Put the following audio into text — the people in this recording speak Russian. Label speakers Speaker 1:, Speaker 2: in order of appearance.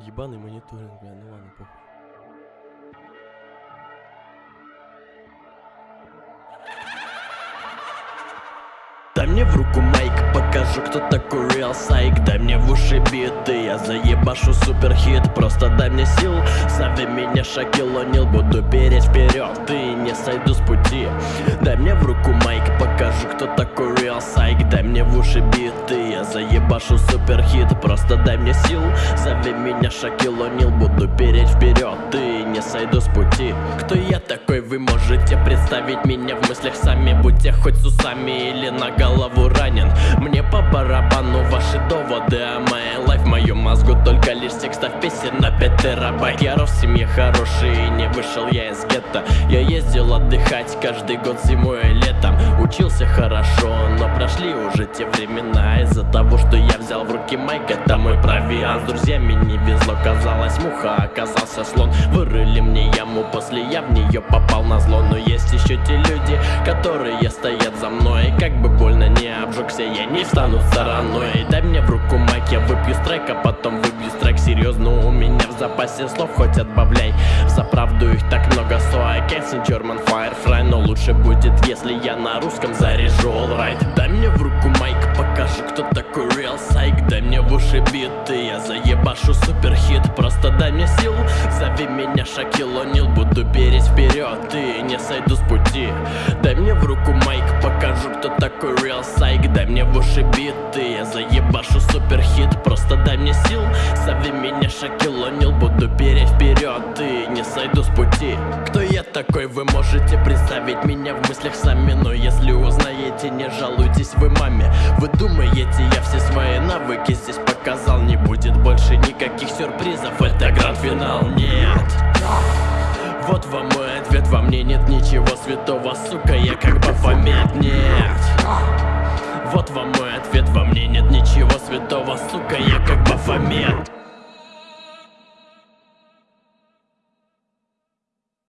Speaker 1: Ебаный мониторинг, бля, ну ладно, похуй.
Speaker 2: Дай мне в руку майк, покажу, кто такой real сайк Дай мне в уши биты, я заебашу супер хит Просто дай мне сил, зови меня Шакил О'Нил. Буду переть вперед и не сойду с пути. Дай мне в руку майк, покажу, кто такой real сайк Дай мне в уши биты, я заебашу супер хит Просто дай мне сил, зови меня Шакил О'Нил. Буду переть вперед и не сойду с пути. Кто можете представить меня в мыслях сами? Будьте хоть с усами или на голову ранен. Мне по барабану ваши доводы о моей лайф В мозгу только лишь текстов песен на 5 терабайт Я рос в семье хороший и не вышел я из гетто. Я ездил отдыхать каждый год зимой и летом. Учился хорошо, но прошли уже те времена. Из-за того, что я взял в руки майк, это мой провиант. С друзьями не везло, казалось муха, оказался слон. Вырыли мне яму, после я в нее попал на зло. Но есть еще те люди, которые стоят за мной. Как бы больно не обжегся, я не встану стороной. Дай мне в руку майк, я выпью страйк, а потом выбью страйк. Серьезно, у меня в запасе слов хоть отбавляй. За правду их так много, so I can't sing German Firefly. Но лучше будет, если я на русском заряжу. Alright. Дай мне в руку майк, покажи, кто такой real сайк Дай мне в уши биты, я заебашу супер хит. Просто дай мне сил, зови меня Шакил О'Нил Буду переть вперед и не сойду с пути. Дай мне в руку майк, покажу, кто такой real сайк Дай мне в уши биты, я заебашу супер хит Просто дай мне сил, зови меня Шакил О'Нил Буду переть вперед и не сойду с пути. Кто я такой, вы можете представить меня в мыслях сами Но узнаете, не жалуйтесь вы маме. Вы думаете, я все свои навыки здесь показал? Не будет больше никаких сюрпризов, это гранд-финал, нет. Вот вам мой ответ, во мне нет ничего святого, сука, я как Бафомет, нет. Вот вам мой ответ, во мне нет ничего святого, сука, я как Бафомет